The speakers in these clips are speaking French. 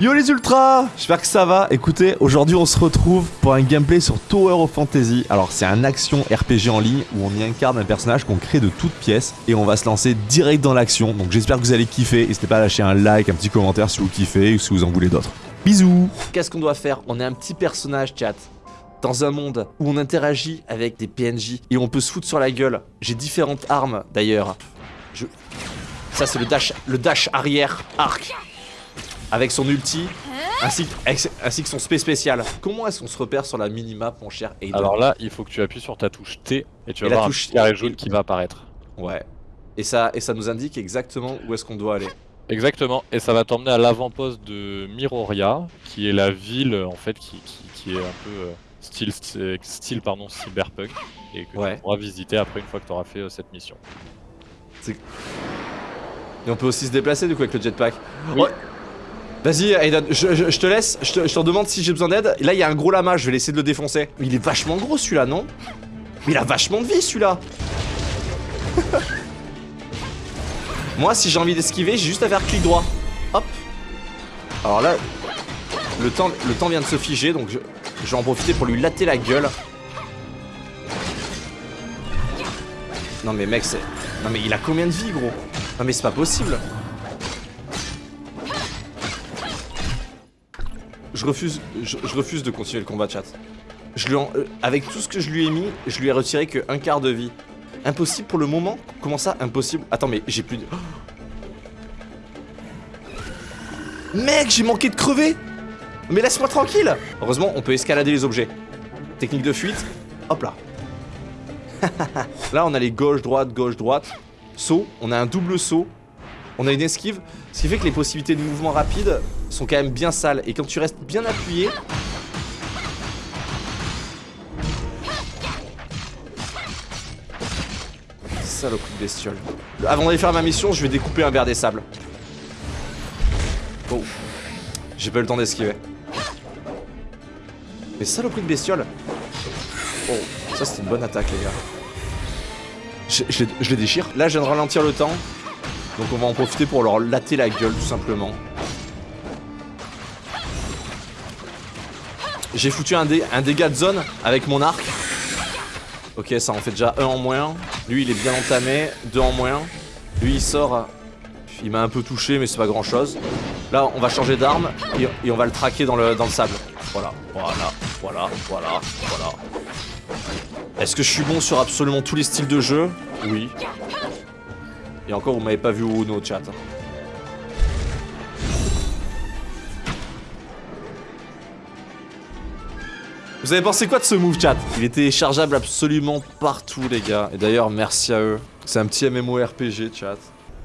Yo les ultras J'espère que ça va. Écoutez, aujourd'hui on se retrouve pour un gameplay sur Tower of Fantasy. Alors c'est un action RPG en ligne où on y incarne un personnage qu'on crée de toutes pièces et on va se lancer direct dans l'action. Donc j'espère que vous allez kiffer. N'hésitez pas à lâcher un like, un petit commentaire si vous kiffez ou si vous en voulez d'autres. Bisous Qu'est-ce qu'on doit faire? On est un petit personnage, chat. Dans un monde où on interagit avec des PNJ et on peut se foutre sur la gueule. J'ai différentes armes d'ailleurs. Ça c'est le dash, le dash arrière arc avec son ulti, ainsi, ainsi que son spé spécial. Comment est-ce qu'on se repère sur la minimap, mon cher Aiden Alors là, il faut que tu appuies sur ta touche T et tu vas voir touche... un carré jaune qui va apparaître. Ouais. Et ça, et ça nous indique exactement où est-ce qu'on doit aller. Exactement, et ça va t'emmener à l'avant-poste de Miroria, qui est la ville en fait qui, qui, est un peu euh, style, style pardon, cyberpunk, et que tu pourras visiter après une fois que tu auras fait euh, cette mission. Et on peut aussi se déplacer du coup avec le jetpack. Oui. Vas-y Aiden, je, te laisse, je te, demande si j'ai besoin d'aide. Là il y a un gros lama, je vais laisser de le défoncer. Il est vachement gros celui-là, non? Mais il a vachement de vie celui-là Moi si j'ai envie d'esquiver, j'ai juste à faire clic droit. Hop Alors là, le temps, le temps vient de se figer, donc je, je vais en profiter pour lui latter la gueule. Non mais mec, c'est... Non mais il a combien de vie gros? Non mais c'est pas possible je refuse, de continuer le combat, chat. Euh, avec tout ce que je lui ai mis, je lui ai retiré que un quart de vie. Impossible pour le moment? Comment ça, impossible? Attends, mais j'ai plus de... Mec, j'ai manqué de crever Mais laisse-moi tranquille Heureusement, on peut escalader les objets. Technique de fuite. Hop là. là, on a les gauche-droite, gauche-droite. Saut. On a un double saut. On a une esquive. Ce qui fait que les possibilités de mouvement rapide sont quand même bien sales. Et quand tu restes bien appuyé... Saloperie de bestiole. Avant d'aller faire ma mission, je vais découper un verre des sables. Oh. J'ai pas eu le temps d'esquiver. Mais saloperie de bestiole. Oh, ça c'était une bonne attaque les gars. Je les déchire. Là je viens de ralentir le temps. Donc on va en profiter pour leur latter la gueule tout simplement. J'ai foutu un, un, dégât de zone avec mon arc. Ok, ça en fait déjà un en moins. Lui, il est bien entamé. Deux en moins. Lui, il sort. Il m'a un peu touché, mais c'est pas grand chose. Là, on va changer d'arme et, on va le traquer dans le, dans le sable. Voilà, voilà, voilà, voilà, voilà. Est-ce que je suis bon sur absolument tous les styles de jeu? Oui. Et encore, vous m'avez pas vu au Uno, chat. Vous avez pensé quoi de ce move chat? Il était chargeable absolument partout les gars. Et d'ailleurs merci à eux. C'est un petit MMORPG chat.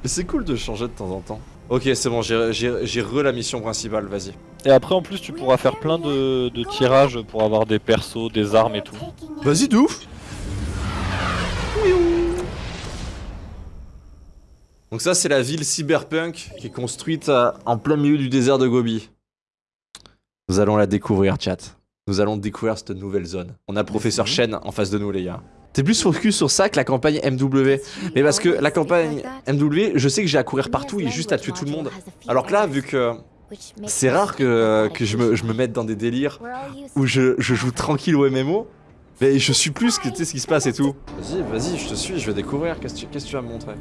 Mais c'est cool de changer de temps en temps. Ok c'est bon, j'ai re la mission principale, vas-y. Et après en plus tu pourras faire plein de, de tirages pour avoir des persos, des armes et tout. Vas-y de ouf Donc ça c'est la ville cyberpunk qui est construite euh, en plein milieu du désert de Gobi. Nous allons la découvrir chat nous allons découvrir cette nouvelle zone. On a Professeur Shen en face de nous, les gars. T'es plus focus sur ça que la campagne MW. Mais parce que la campagne MW, je sais que j'ai à courir partout et juste à tuer tout le monde. Alors que là, vu que c'est rare que, que je, me, je, me, mette dans des délires où je, je joue tranquille au MMO, mais je suis plus que tu sais ce qui se passe et tout. Vas-y, vas-y, je te suis, je vais découvrir. Qu'est-ce que tu vas me montrer?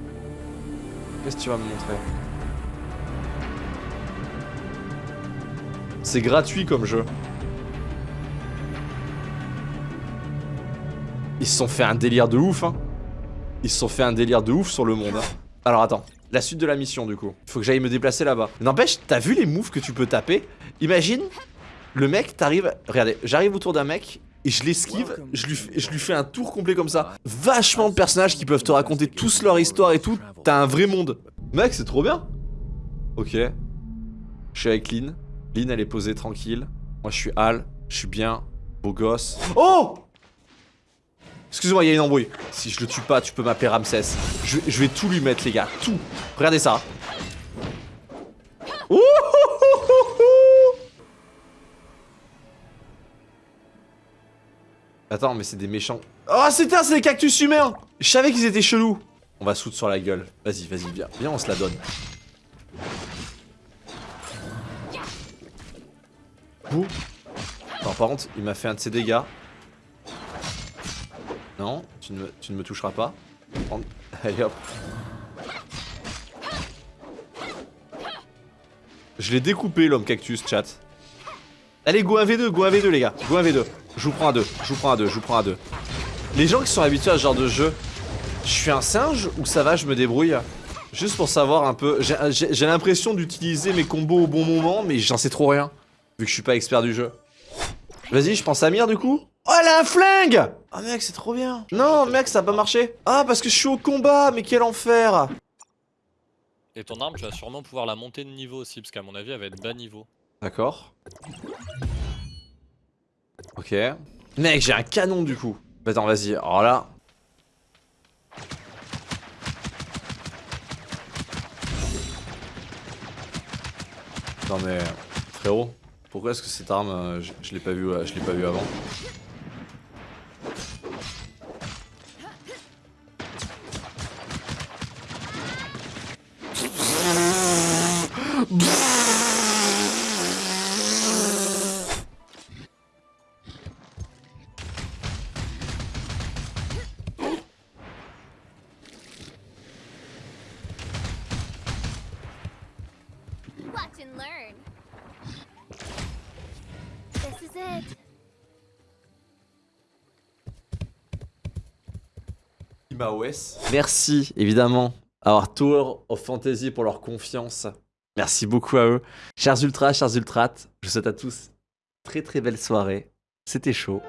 Qu'est-ce que tu vas me montrer C'est gratuit comme jeu. Ils se sont fait un délire de ouf, hein. Ils se sont fait un délire de ouf sur le monde. Hein. Alors attends, la suite de la mission du coup. Faut que j'aille me déplacer là-bas. N'empêche, t'as vu les moves que tu peux taper? Imagine, le mec, t'arrives... Regardez, j'arrive autour d'un mec, et je l'esquive, je je lui fais un tour complet comme ça. Vachement de personnages qui peuvent te raconter tous leur histoire et tout. T'as un vrai monde. Mec, c'est trop bien. Ok. Je suis avec Lynn. Lynn, elle est posée tranquille. Moi, je suis Al. Je suis bien. Beau gosse. Oh Excusez-moi, il y a une embrouille. Si je le tue pas, tu peux m'appeler Ramsès. Je, vais tout lui mettre, les gars. Tout. Regardez ça. Attends, mais c'est des méchants. Oh, c'est c'est des cactus humains Je savais qu'ils étaient chelous. On va soude sur la gueule. Vas-y, vas-y, viens. Viens, on se la donne. Bouh. Non, par contre, il m'a fait un de ses dégâts. Non, tu ne me, tu ne me toucheras pas. Allez hop. Je l'ai découpé l'homme cactus, chat. Allez, go 1v2, go 1v2 les gars. Go 1v2. Je vous prends à deux, je vous prends à deux, je vous prends à deux. Les gens qui sont habitués à ce genre de jeu, je suis un singe ou ça va, je me débrouille Juste pour savoir un peu, j'ai l'impression d'utiliser mes combos au bon moment, mais j'en sais trop rien, vu que je suis pas expert du jeu. Vas-y, je pense à Mire du coup Oh, elle a un flingue Oh mec, c'est trop bien Non, mec, ça a pas marché Ah, parce que je suis au combat, mais quel enfer Et ton arme, tu vas sûrement pouvoir la monter de niveau aussi, parce qu'à mon avis, elle va être bas niveau. D'accord. Ok. Mec, j'ai un canon du coup. Attends, vas-y. Alors là. Non mais frérot, pourquoi est-ce que cette arme, euh, je, l'ai pas vu, je l'ai pas vu avant Bah, Merci évidemment à Our Tour of Fantasy pour leur confiance. Merci beaucoup à eux. Chers ultras, chers ultrates, je vous souhaite à tous très très belle soirée. C'était chaud.